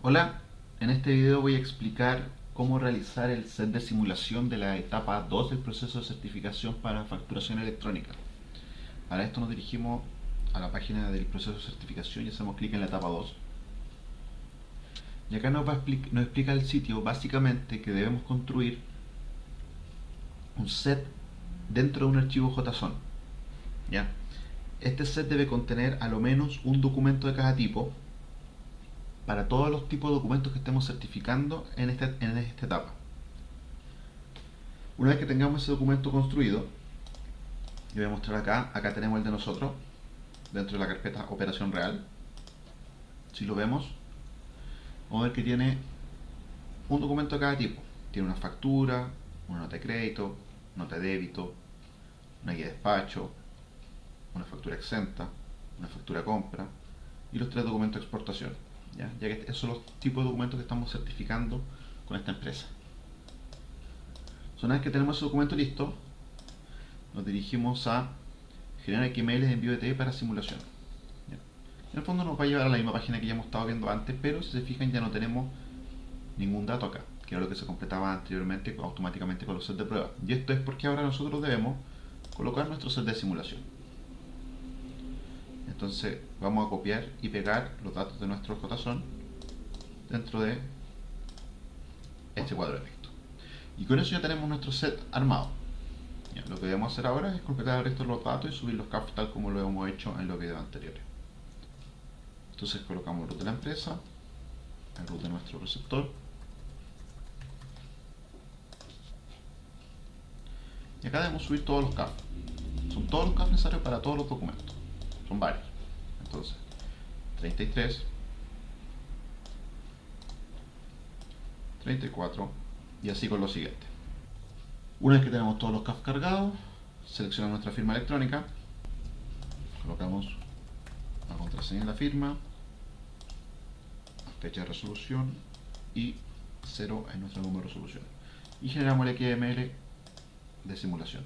Hola, en este video voy a explicar cómo realizar el set de simulación de la etapa 2 del proceso de certificación para facturación electrónica. Para esto nos dirigimos a la página del proceso de certificación y hacemos clic en la etapa 2. Y acá nos, va nos explica el sitio básicamente que debemos construir un set dentro de un archivo JSON. ¿ya? Este set debe contener a lo menos un documento de cada tipo para todos los tipos de documentos que estemos certificando en esta, en esta etapa. Una vez que tengamos ese documento construido, yo voy a mostrar acá, acá tenemos el de nosotros, dentro de la carpeta operación real. Si lo vemos, vamos a ver que tiene un documento de cada tipo. Tiene una factura, una nota de crédito, nota de débito, una guía de despacho, una factura exenta, una factura compra y los tres documentos de exportación. ¿Ya? que esos son los tipos de documentos que estamos certificando con esta empresa. Una vez que tenemos ese documento listo, nos dirigimos a generar XML de envío de TV para simulación. En el fondo nos va a llevar a la misma página que ya hemos estado viendo antes, pero si se fijan ya no tenemos ningún dato acá, que era lo que se completaba anteriormente automáticamente con los sets de prueba. Y esto es porque ahora nosotros debemos colocar nuestro set de simulación. Entonces vamos a copiar y pegar los datos de nuestro JSON dentro de este cuadro de texto. Y con eso ya tenemos nuestro set armado. lo que debemos hacer ahora es completar el resto de los datos y subir los CAF tal como lo hemos hecho en los videos anteriores. Entonces colocamos el root de la empresa, el root de nuestro receptor. Y acá debemos subir todos los CAF. Son todos los CAF necesarios para todos los documentos. Son varios. Entonces, 33, 34 y así con lo siguiente. Una vez que tenemos todos los CAF cargados, seleccionamos nuestra firma electrónica, colocamos la contraseña de la firma, fecha de resolución y 0 en nuestro número de resolución. Y generamos el XML de simulación.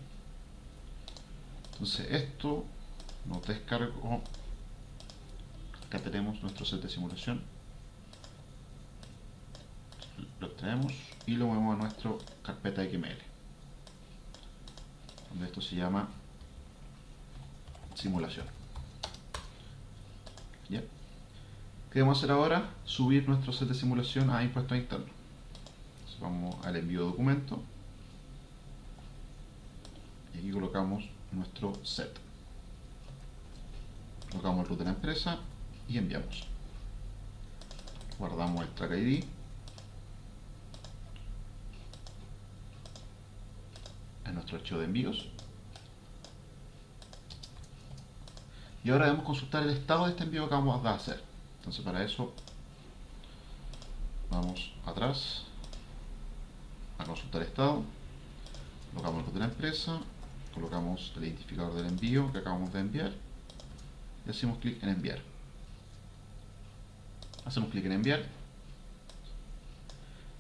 Entonces esto nos descargo acá tenemos nuestro set de simulación lo extraemos y lo movemos a nuestra carpeta XML donde esto se llama simulación ¿Ya? ¿qué debemos hacer ahora? subir nuestro set de simulación a impuestos internos vamos al envío de documento y aquí colocamos nuestro set colocamos el root de la empresa y enviamos. Guardamos el track ID en nuestro archivo de envíos. Y ahora debemos consultar el estado de este envío que vamos a hacer. Entonces para eso vamos atrás a consultar estado. Colocamos el de la empresa colocamos el identificador del envío que acabamos de enviar y hacemos clic en enviar hacemos clic en enviar.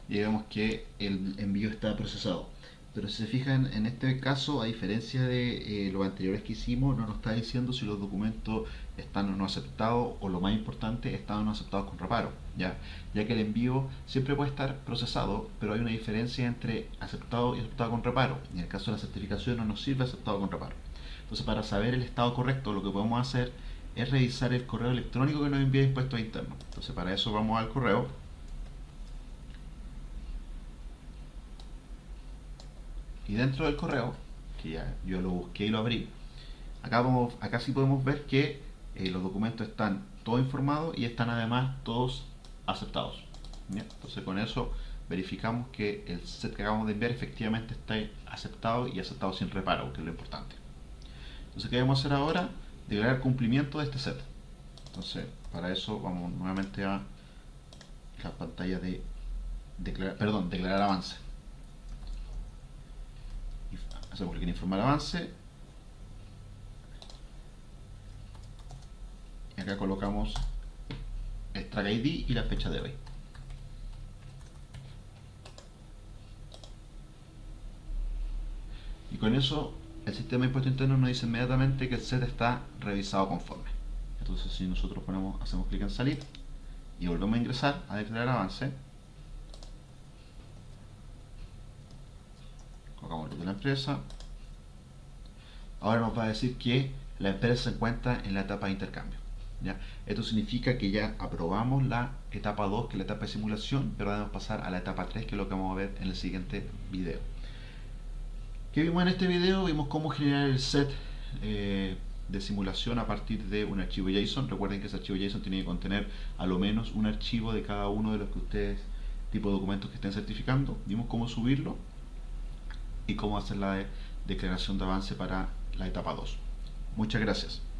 Y vemos que el envío está procesado. Pero si se fijan en este caso a diferencia de eh, los anteriores que hicimos no nos está diciendo si los documentos están o no aceptados o lo más importante están o no aceptados con reparo ya, ya que el envío siempre puede estar procesado pero hay una diferencia entre aceptado y aceptado con reparo. En el caso de la certificación no nos sirve aceptado con reparo. Entonces para saber el estado correcto lo que podemos hacer es revisar el correo electrónico que nos envía Impuestos Internos. Entonces para eso vamos al correo. Y dentro del correo, que ya yo lo busqué y lo abrí, acá, vamos, acá sí podemos ver que eh, los documentos están todos informados y están además todos aceptados. Entonces con eso verificamos que el set que acabamos de enviar efectivamente está aceptado y aceptado sin reparo, que es lo importante. Entonces, ¿qué debemos hacer ahora? Declarar cumplimiento de este set. Entonces, para eso vamos nuevamente a la pantalla de declarar, perdón, declarar avance. Hacemos clic en informar avance. Y acá colocamos el track ID y la fecha de hoy. Y con eso el sistema de impuesto interno nos dice inmediatamente que el set está revisado conforme. Entonces si nosotros ponemos, hacemos clic en salir y volvemos a ingresar a declarar avance. Colocamos de la empresa. Ahora nos va a decir que la empresa se encuentra en la etapa de intercambio. Esto significa que ya aprobamos la etapa 2, que es la etapa de simulación, pero debemos pasar a la etapa 3, que es lo que vamos a ver en el siguiente video. ¿Qué vimos en este video? Vimos cómo generar el set eh, de simulación a partir de un archivo JSON. Recuerden que ese archivo JSON tiene que contener a lo menos un archivo de cada uno de los que ustedes, tipo de documentos que estén certificando. Vimos cómo subirlo y cómo hacer la declaración de avance para la etapa 2. Muchas gracias.